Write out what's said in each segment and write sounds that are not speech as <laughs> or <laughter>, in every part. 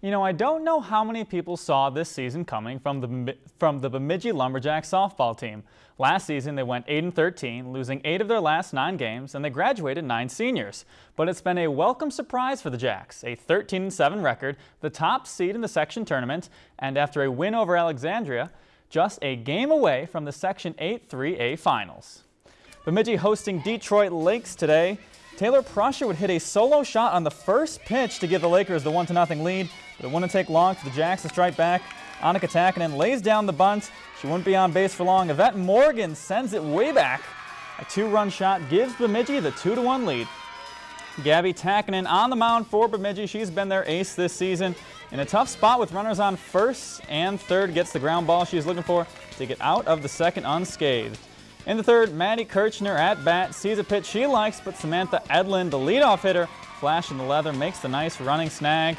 You know, I don't know how many people saw this season coming from the, from the Bemidji Lumberjacks softball team. Last season, they went 8 and 13, losing eight of their last nine games, and they graduated nine seniors. But it's been a welcome surprise for the Jacks, a 13 and 7 record, the top seed in the section tournament, and after a win over Alexandria, just a game away from the Section 8 3A finals. Bemidji hosting Detroit Lakes today. Taylor Prussia would hit a solo shot on the first pitch to give the Lakers the 1-0 lead, but it wouldn't take long for the Jacks to strike back. Annika Takinen lays down the bunt. She wouldn't be on base for long. Yvette Morgan sends it way back. A two-run shot gives Bemidji the 2-1 lead. Gabby Takinen on the mound for Bemidji. She's been their ace this season. In a tough spot with runners on first and third, gets the ground ball she's looking for to get out of the second unscathed. In the third, Maddie Kirchner at bat sees a pitch she likes, but Samantha Edlin, the leadoff hitter, flash in the leather, makes the nice running snag.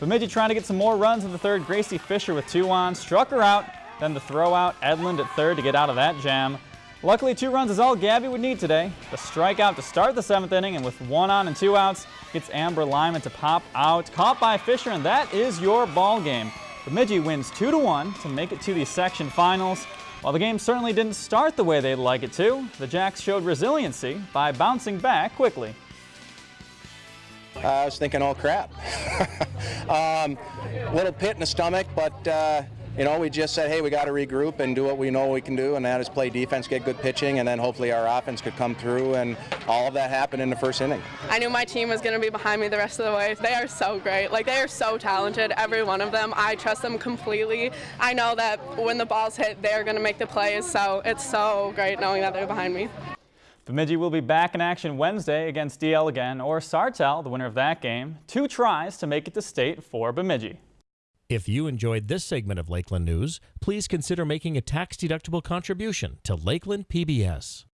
Bemidji trying to get some more runs in the third. Gracie Fisher with two on, struck her out, then the throw out, Edlin at third to get out of that jam. Luckily, two runs is all Gabby would need today. The strikeout to start the seventh inning, and with one on and two outs, gets Amber Lyman to pop out. Caught by Fisher, and that is your ball game. Bemidji wins 2 to one to make it to the section finals. While the game certainly didn't start the way they'd like it to, the Jacks showed resiliency by bouncing back quickly. Uh, I was thinking, oh crap. <laughs> um, little pit in the stomach, but uh, you know, we just said, hey, we got to regroup and do what we know we can do, and that is play defense, get good pitching, and then hopefully our offense could come through, and all of that happened in the first inning. I knew my team was going to be behind me the rest of the way. They are so great. Like, they are so talented, every one of them. I trust them completely. I know that when the balls hit, they're going to make the plays, so it's so great knowing that they're behind me. Bemidji will be back in action Wednesday against DL again, or Sartell, the winner of that game. Two tries to make it to state for Bemidji. If you enjoyed this segment of Lakeland News, please consider making a tax-deductible contribution to Lakeland PBS.